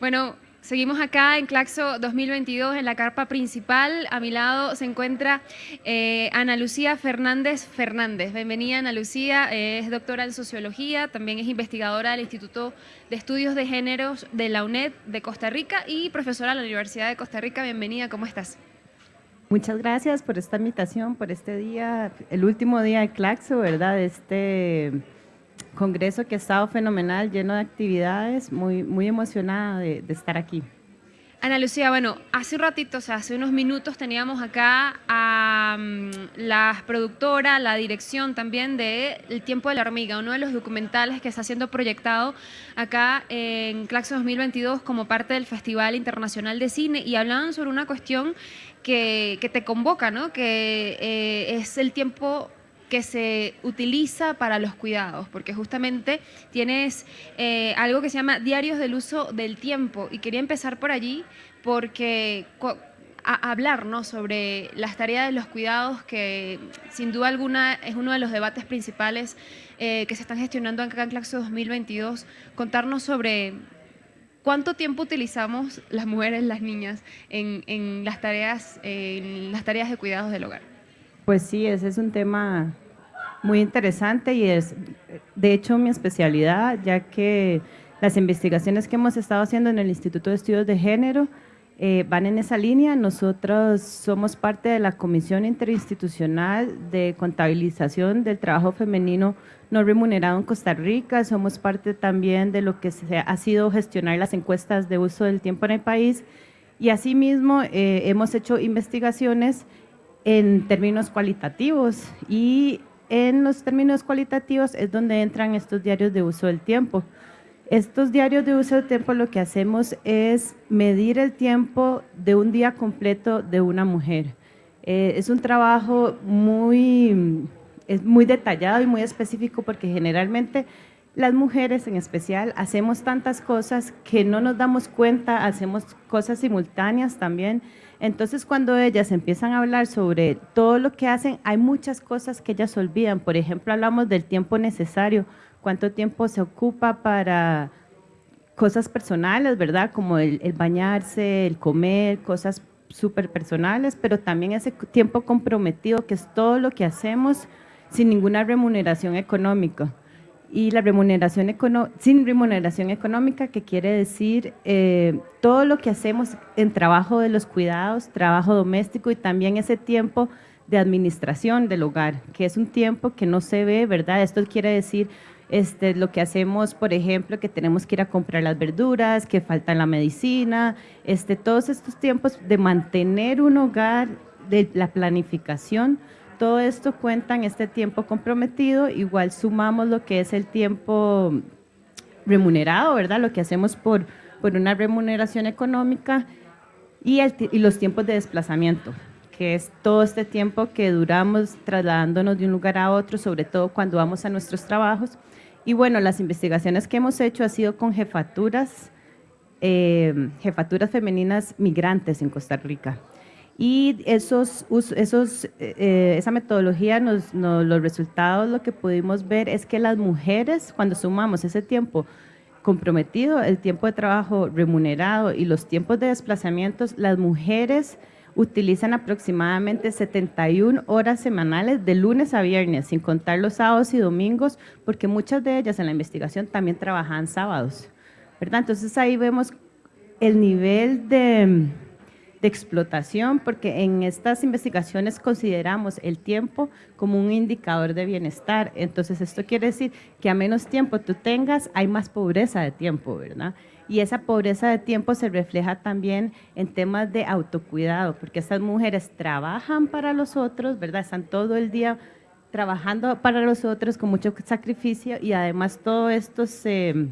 Bueno, seguimos acá en Claxo 2022 en la carpa principal. A mi lado se encuentra eh, Ana Lucía Fernández Fernández. Bienvenida Ana Lucía, es doctora en sociología, también es investigadora del Instituto de Estudios de Géneros de la UNED de Costa Rica y profesora de la Universidad de Costa Rica. Bienvenida, ¿cómo estás? Muchas gracias por esta invitación, por este día, el último día de Claxo, ¿verdad? Este congreso que ha estado fenomenal, lleno de actividades, muy, muy emocionada de, estar aquí. Ana Lucía, bueno, hace un ratito, o sea, hace unos minutos teníamos acá a mm, la productora, la dirección también de El tiempo de la hormiga, uno de los documentales que está siendo proyectado acá en Claxo 2022 como parte del Festival Internacional de Cine y hablaban sobre una cuestión que, te convoca, ¿no? Que eh, es el tiempo que se utiliza para los cuidados, porque justamente tienes eh, algo que se llama diarios del uso del tiempo y quería empezar por allí porque a hablar ¿no? sobre las tareas de los cuidados que sin duda alguna es uno de los debates principales eh, que se están gestionando en Claxo 2022, contarnos sobre cuánto tiempo utilizamos las mujeres, las niñas en, en las, tareas, en las tareas de cuidados del hogar. Pues sí, ese es un tema muy interesante y es de hecho mi especialidad, ya que las investigaciones que hemos estado haciendo en el Instituto de Estudios de Género eh, van en esa línea. Nosotros somos parte de la Comisión Interinstitucional de Contabilización del Trabajo Femenino No Remunerado en Costa Rica. Somos parte también de lo que se ha sido gestionar las encuestas de uso del tiempo en el país. Y asimismo eh, hemos hecho investigaciones en términos cualitativos y en los términos cualitativos es donde entran estos diarios de uso del tiempo. Estos diarios de uso del tiempo lo que hacemos es medir el tiempo de un día completo de una mujer. Eh, es un trabajo muy, es muy detallado y muy específico porque generalmente las mujeres en especial hacemos tantas cosas que no nos damos cuenta, hacemos cosas simultáneas también, entonces, cuando ellas empiezan a hablar sobre todo lo que hacen, hay muchas cosas que ellas olvidan. Por ejemplo, hablamos del tiempo necesario, cuánto tiempo se ocupa para cosas personales, ¿verdad? Como el, bañarse, el comer, cosas súper personales, pero también ese tiempo comprometido, que es todo lo que hacemos sin ninguna remuneración económica y la remuneración sin remuneración económica, que quiere decir eh, todo lo que hacemos en trabajo de los cuidados, trabajo doméstico y también ese tiempo de administración del hogar, que es un tiempo que no se ve, ¿verdad? Esto quiere decir este, lo que hacemos, por ejemplo, que tenemos que ir a comprar las verduras, que falta la medicina, este, todos estos tiempos de mantener un hogar, de la planificación, todo esto cuenta en este tiempo comprometido, igual sumamos lo que es el tiempo remunerado, ¿verdad? Lo que hacemos por, por una remuneración económica y, y los tiempos de desplazamiento, que es todo este tiempo que duramos trasladándonos de un lugar a otro, sobre todo cuando vamos a nuestros trabajos. Y bueno, las investigaciones que hemos hecho ha sido con jefaturas, eh, jefaturas femeninas migrantes en Costa Rica. Y esos, esos, eh, esa metodología, nos, los resultados, lo que pudimos ver es que las mujeres, cuando sumamos ese tiempo comprometido, el tiempo de trabajo remunerado y los tiempos de desplazamientos, las mujeres utilizan aproximadamente 71 horas semanales de lunes a viernes, sin contar los sábados y domingos, porque muchas de ellas en la investigación también trabajan sábados. ¿verdad? Entonces ahí vemos el nivel de de explotación, porque en estas investigaciones consideramos el tiempo como un indicador de bienestar. Entonces, esto quiere decir que a menos tiempo tú tengas, hay más pobreza de tiempo, ¿verdad? Y esa pobreza de tiempo se refleja también en temas de autocuidado, porque estas mujeres trabajan para los otros, ¿verdad? Están todo el día trabajando para los otros con mucho sacrificio y además todo esto se,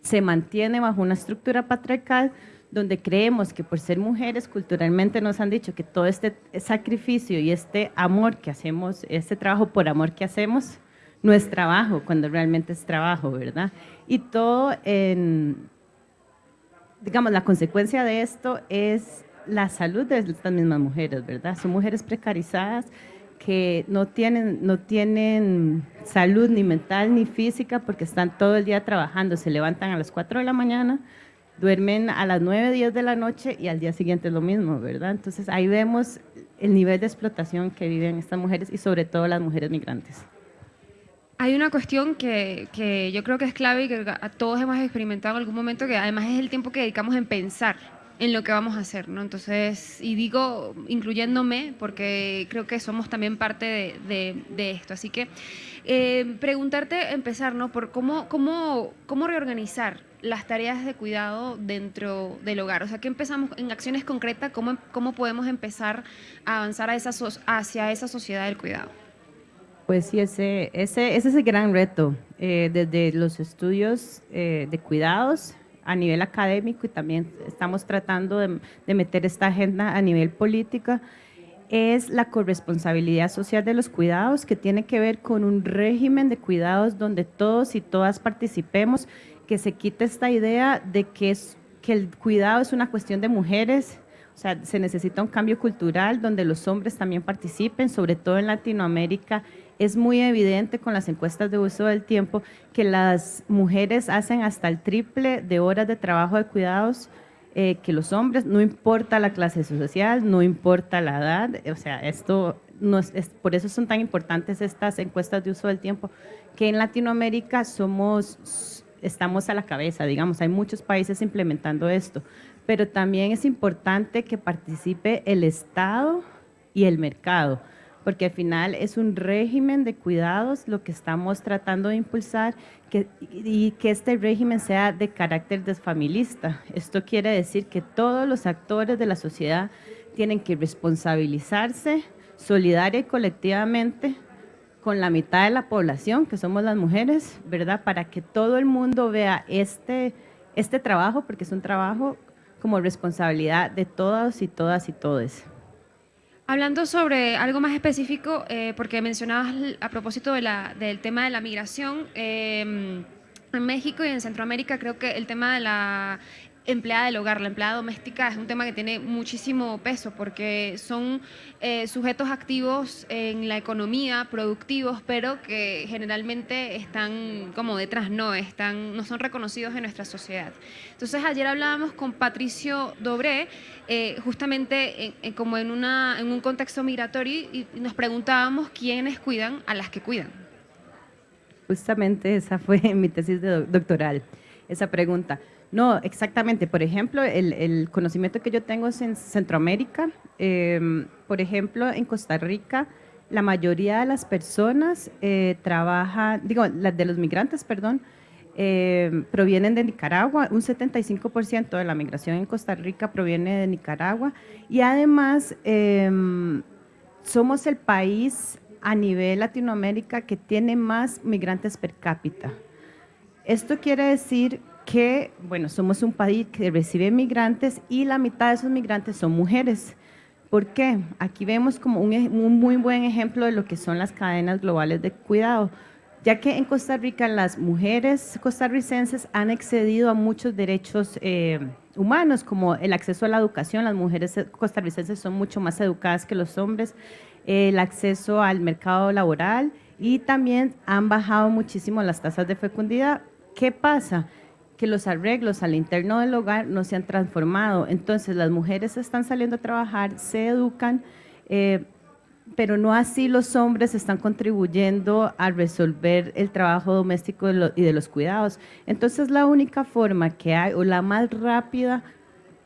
se mantiene bajo una estructura patriarcal donde creemos que por ser mujeres culturalmente nos han dicho que todo este sacrificio y este amor que hacemos, este trabajo por amor que hacemos, no es trabajo, cuando realmente es trabajo, ¿verdad? Y todo en, digamos, la consecuencia de esto es la salud de estas mismas mujeres, ¿verdad? Son mujeres precarizadas que no tienen, no tienen salud ni mental ni física porque están todo el día trabajando, se levantan a las 4 de la mañana, duermen a las 9, 10 de la noche y al día siguiente es lo mismo, ¿verdad? Entonces ahí vemos el nivel de explotación que viven estas mujeres y sobre todo las mujeres migrantes. Hay una cuestión que, que, yo creo que es clave y que a todos hemos experimentado en algún momento, que además es el tiempo que dedicamos en pensar en lo que vamos a hacer, ¿no? Entonces, y digo, incluyéndome, porque creo que somos también parte de, de, esto. Así que eh, preguntarte, empezar, ¿no? Por cómo, cómo, cómo reorganizar las tareas de cuidado dentro del hogar. O sea, que empezamos en acciones concretas, cómo, cómo podemos empezar a avanzar a esa hacia esa sociedad del cuidado. Pues sí, ese, ese, ese es el gran reto. Eh, desde los estudios eh, de cuidados a nivel académico y también estamos tratando de, de, meter esta agenda a nivel política, es la corresponsabilidad social de los cuidados, que tiene que ver con un régimen de cuidados donde todos y todas participemos, que se quite esta idea de que, es, que el cuidado es una cuestión de mujeres, o sea, se necesita un cambio cultural donde los hombres también participen, sobre todo en Latinoamérica. Es muy evidente con las encuestas de uso del tiempo que las mujeres hacen hasta el triple de horas de trabajo de cuidados eh, que los hombres, no importa la clase social, no importa la edad, o sea, esto es, por eso son tan importantes estas encuestas de uso del tiempo, que en Latinoamérica somos, estamos a la cabeza, digamos, hay muchos países implementando esto, pero también es importante que participe el Estado y el mercado porque al final es un régimen de cuidados lo que estamos tratando de impulsar que, y que este régimen sea de carácter desfamilista. Esto quiere decir que todos los actores de la sociedad tienen que responsabilizarse solidaria y colectivamente con la mitad de la población, que somos las mujeres, ¿verdad? Para que todo el mundo vea este, este trabajo, porque es un trabajo como responsabilidad de todas y todas y todos. Hablando sobre algo más específico, eh, porque mencionabas a propósito del tema de la migración, eh, en México y en Centroamérica creo que el tema de la empleada del hogar, la empleada doméstica es un tema que tiene muchísimo peso porque son eh, sujetos activos en la economía, productivos, pero que generalmente están como detrás, no, están, no son reconocidos en nuestra sociedad. Entonces ayer hablábamos con Patricio Dobré, eh, justamente como en, una, en un contexto migratorio y nos preguntábamos quiénes cuidan a las que cuidan. Justamente esa fue mi tesis de doctoral, esa pregunta. No, exactamente. Por ejemplo, el, conocimiento que yo tengo es en Centroamérica. Em, por ejemplo, en Costa Rica, la mayoría de las personas eh, trabajan, digo, de los migrantes, perdón, em, provienen de Nicaragua. Un 75% de la migración en Costa Rica proviene de Nicaragua. Y además, em, somos el país a nivel Latinoamérica que tiene más migrantes per cápita. Esto quiere decir que, bueno, somos un país que recibe migrantes y la mitad de esos migrantes son mujeres. ¿Por qué? Aquí vemos como un, muy buen ejemplo de lo que son las cadenas globales de cuidado, ya que en Costa Rica las mujeres costarricenses han excedido a muchos derechos eh, humanos, como el acceso a la educación, las mujeres costarricenses son mucho más educadas que los hombres, el acceso al mercado laboral y también han bajado muchísimo las tasas de fecundidad. ¿Qué pasa? Que los arreglos al interno del hogar no se han transformado. Entonces las mujeres están saliendo a trabajar, se educan, eh, pero no así los hombres están contribuyendo a resolver el trabajo doméstico y de los cuidados. Entonces la única forma que hay, o la más rápida,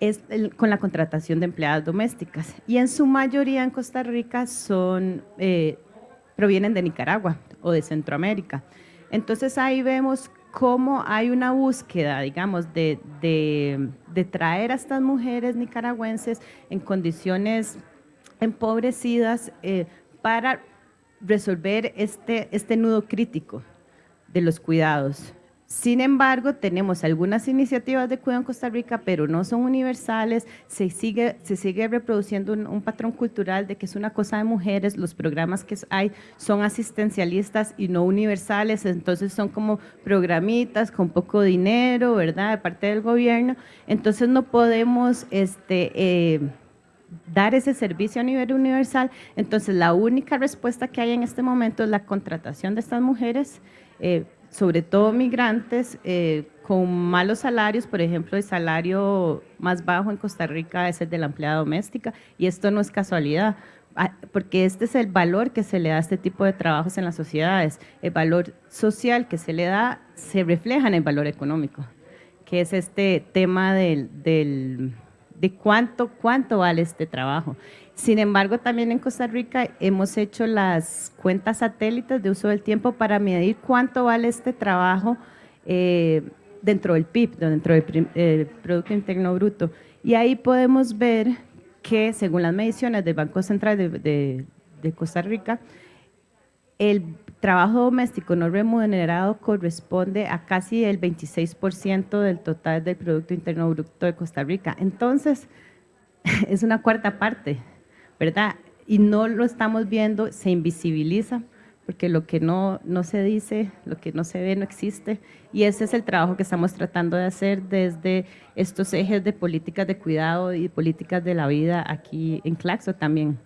es con la contratación de empleadas domésticas. Y en su mayoría en Costa Rica son, eh, provienen de Nicaragua o de Centroamérica. Entonces ahí vemos cómo hay una búsqueda, digamos, de, de, traer a estas mujeres nicaragüenses en condiciones empobrecidas eh, para resolver este, este nudo crítico de los cuidados. Sin embargo, tenemos algunas iniciativas de cuidado en Costa Rica, pero no son universales, se sigue, se sigue reproduciendo un, patrón cultural de que es una cosa de mujeres, los programas que hay son asistencialistas y no universales, entonces son como programitas con poco dinero, ¿verdad?, de parte del gobierno, entonces no podemos este, eh, dar ese servicio a nivel universal, entonces la única respuesta que hay en este momento es la contratación de estas mujeres, eh, sobre todo migrantes, eh, con malos salarios, por ejemplo, el salario más bajo en Costa Rica es el de la empleada doméstica y esto no es casualidad, ah, porque este es el valor que se le da a este tipo de trabajos en las sociedades. El valor social que se le da se refleja en el valor económico, que es este tema del, del, de cuánto, cuánto vale este trabajo. Sin embargo, también en Costa Rica hemos hecho las cuentas satélites de uso del tiempo para medir cuánto vale este trabajo eh, dentro del PIB, dentro del Producto Interno Bruto. Y ahí podemos ver que, según las mediciones del Banco Central de, de Costa Rica, el trabajo doméstico no remunerado corresponde a casi el 26% del total del Producto Interno Bruto de Costa Rica. Entonces, es una cuarta parte ¿verdad? Y no lo estamos viendo, se invisibiliza, porque lo que no, no se dice, lo que no se ve no existe. Y ese es el trabajo que estamos tratando de hacer desde estos ejes de políticas de cuidado y políticas de la vida aquí en Claxo también.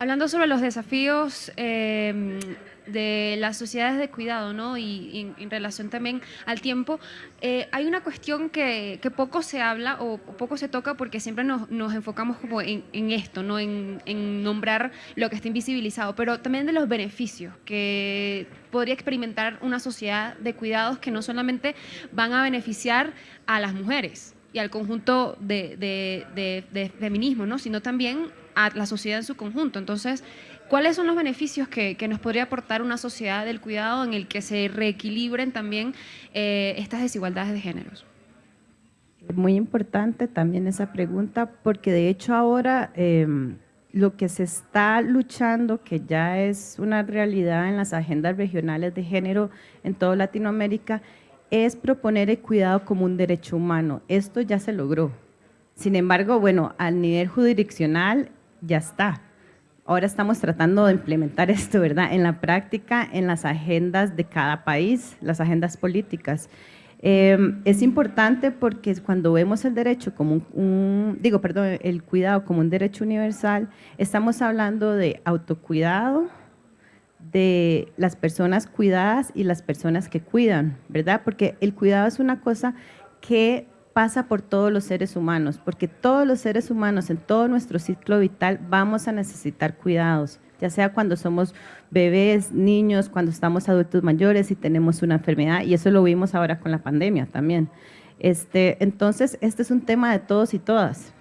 Hablando sobre los desafíos eh, de las sociedades de cuidado, ¿no? Y, en relación también al tiempo, eh, hay una cuestión que, poco se habla o poco se toca porque siempre nos, enfocamos como en, esto, ¿no? En, nombrar lo que está invisibilizado, pero también de los beneficios que podría experimentar una sociedad de cuidados que no solamente van a beneficiar a las mujeres y al conjunto de, de feminismo, ¿no? Sino también a la sociedad en su conjunto. Entonces, ¿Cuáles son los beneficios que, nos podría aportar una sociedad del cuidado en el que se reequilibren también eh, estas desigualdades de géneros? Muy importante también esa pregunta, porque de hecho ahora em, lo que se está luchando, que ya es una realidad en las agendas regionales de género en toda Latinoamérica, es proponer el cuidado como un derecho humano. Esto ya se logró. Sin embargo, bueno, al nivel jurisdiccional ya está Ahora estamos tratando de implementar esto, ¿verdad? En la práctica, en las agendas de cada país, las agendas políticas. Em, es importante porque cuando vemos el derecho como un, digo, perdón, el cuidado como un derecho universal, estamos hablando de autocuidado, de las personas cuidadas y las personas que cuidan, ¿verdad? Porque el cuidado es una cosa que pasa por todos los seres humanos, porque todos los seres humanos en todo nuestro ciclo vital vamos a necesitar cuidados, ya sea cuando somos bebés, niños, cuando estamos adultos mayores y tenemos una enfermedad, y eso lo vimos ahora con la pandemia también. Este, entonces, este es un tema de todos y todas,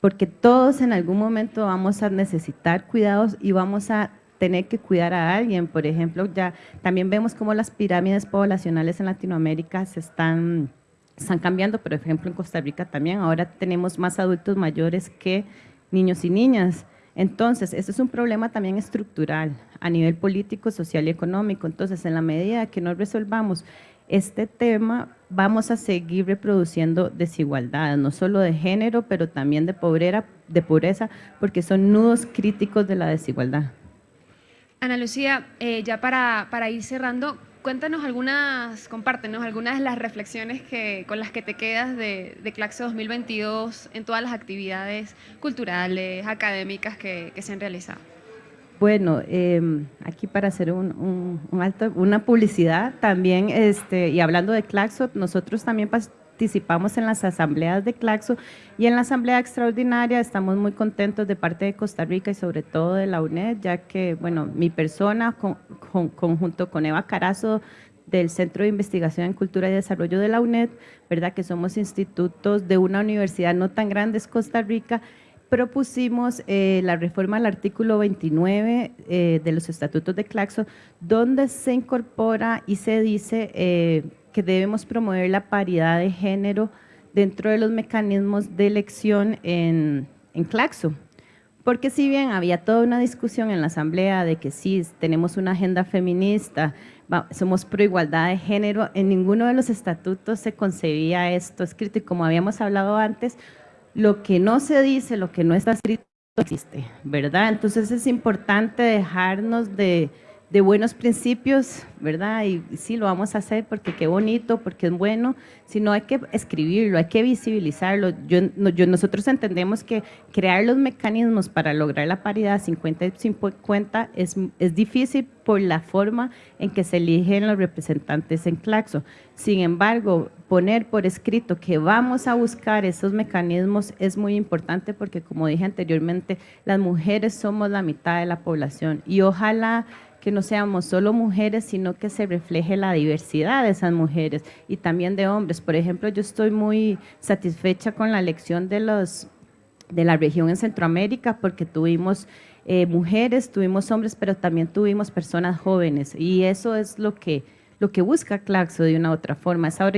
porque todos en algún momento vamos a necesitar cuidados y vamos a tener que cuidar a alguien. Por ejemplo, ya también vemos cómo las pirámides poblacionales en Latinoamérica se están están cambiando, por ejemplo en Costa Rica también, ahora tenemos más adultos mayores que niños y niñas. Entonces, esto es un problema también estructural a nivel político, social y económico. Entonces, en la medida que no resolvamos este tema, vamos a seguir reproduciendo desigualdades, no solo de género, pero también de pobreza, de pobreza porque son nudos críticos de la desigualdad. Ana Lucía, eh, ya para, para ir cerrando, cuéntanos algunas, compártenos algunas de las reflexiones que, con las que te quedas de, Claxo 2022 en todas las actividades culturales, académicas que, se han realizado. Bueno, em, aquí para hacer una publicidad también, este, y hablando de Claxo, nosotros también participamos en las asambleas de Claxo y en la asamblea extraordinaria estamos muy contentos de parte de Costa Rica y sobre todo de la UNED, ya que, bueno, mi persona conjunto con Eva Carazo del Centro de Investigación en Cultura y Desarrollo de la UNED, ¿verdad? que somos institutos de una universidad no tan grande, es Costa Rica, propusimos eh, la reforma al artículo 29 eh, de los estatutos de Claxo, donde se incorpora y se dice eh, que debemos promover la paridad de género dentro de los mecanismos de elección en, en Claxo. Porque si bien había toda una discusión en la asamblea de que sí, tenemos una agenda feminista, somos pro igualdad de género, en ninguno de los estatutos se concebía esto escrito y como habíamos hablado antes, lo que no se dice, lo que no está escrito existe, ¿verdad? Entonces es importante dejarnos de, de buenos principios, ¿verdad? Y sí, lo vamos a hacer porque qué bonito, porque es bueno, sino hay que escribirlo, hay que visibilizarlo. Yo, nosotros entendemos que crear los mecanismos para lograr la paridad 50 y 50 es, es difícil por la forma en que se eligen los representantes en Claxo. Sin embargo, poner por escrito que vamos a buscar esos mecanismos es muy importante porque, como dije anteriormente, las mujeres somos la mitad de la población y ojalá que no seamos solo mujeres, sino que se refleje la diversidad de esas mujeres y también de hombres. Por ejemplo, yo estoy muy satisfecha con la elección de, los, de la región en Centroamérica porque tuvimos eh, mujeres, tuvimos hombres, pero también tuvimos personas jóvenes y eso es lo que lo que busca Claxo de una u otra forma, esa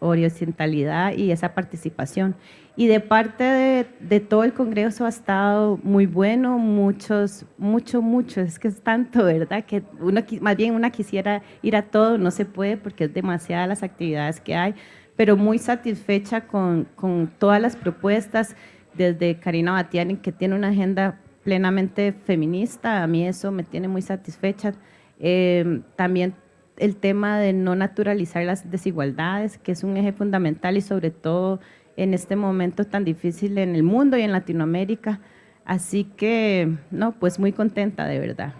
horizontalidad y esa participación. Y de parte de, todo el Congreso ha estado muy bueno, muchos, mucho, mucho, es que es tanto, ¿verdad? Que uno, más bien una quisiera ir a todo, no se puede porque es demasiadas las actividades que hay, pero muy satisfecha con, con todas las propuestas, desde Karina Batiani, que tiene una agenda plenamente feminista, a mí eso me tiene muy satisfecha. Eh, también el tema de no naturalizar las desigualdades, que es un eje fundamental y sobre todo en este momento tan difícil en el mundo y en Latinoamérica. Así que, no, pues muy contenta de verdad.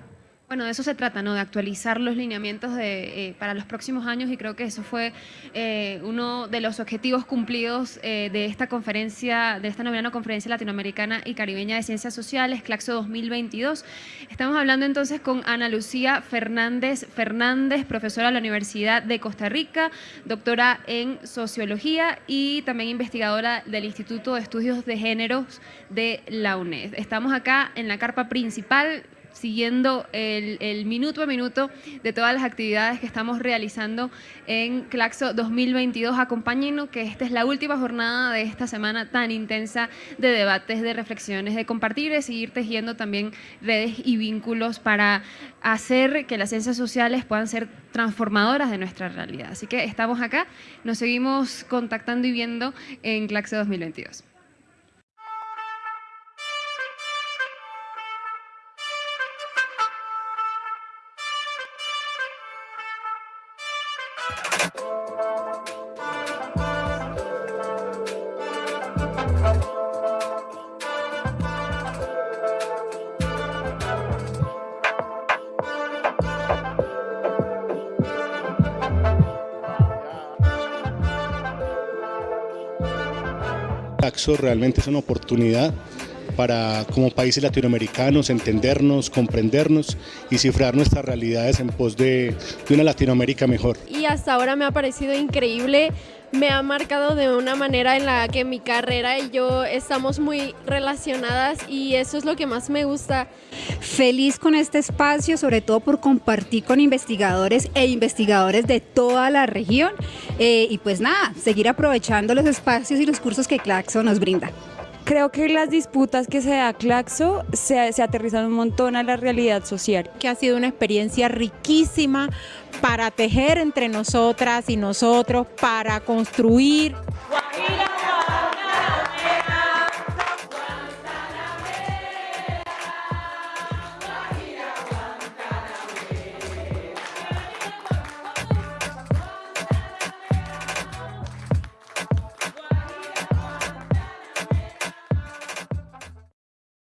Bueno, de eso se trata, ¿no? De actualizar los lineamientos de, eh, para los próximos años y creo que eso fue eh, uno de los objetivos cumplidos eh, de esta conferencia, de esta novena conferencia latinoamericana y caribeña de ciencias sociales, CLACSO 2022. Estamos hablando entonces con Ana Lucía Fernández Fernández, profesora de la Universidad de Costa Rica, doctora en sociología y también investigadora del Instituto de Estudios de Géneros de la UNED. Estamos acá en la carpa principal siguiendo el, minuto a minuto de todas las actividades que estamos realizando en Claxo 2022. Acompáñenos que esta es la última jornada de esta semana tan intensa de debates, de reflexiones, de compartir, de seguir tejiendo también redes y vínculos para hacer que las ciencias sociales puedan ser transformadoras de nuestra realidad. Así que estamos acá, nos seguimos contactando y viendo en Claxo 2022. Taxo realmente es una oportunidad para como países latinoamericanos entendernos, comprendernos y cifrar nuestras realidades en pos de, de una Latinoamérica mejor. Y hasta ahora me ha parecido increíble me ha marcado de una manera en la que mi carrera y yo estamos muy relacionadas y eso es lo que más me gusta. Feliz con este espacio, sobre todo por compartir con investigadores e investigadores de toda la región eh, y pues nada, seguir aprovechando los espacios y los cursos que Claxo nos brinda. Creo que las disputas que se da Claxo se, se aterrizan un montón a la realidad social. Que ha sido una experiencia riquísima para tejer entre nosotras y nosotros, para construir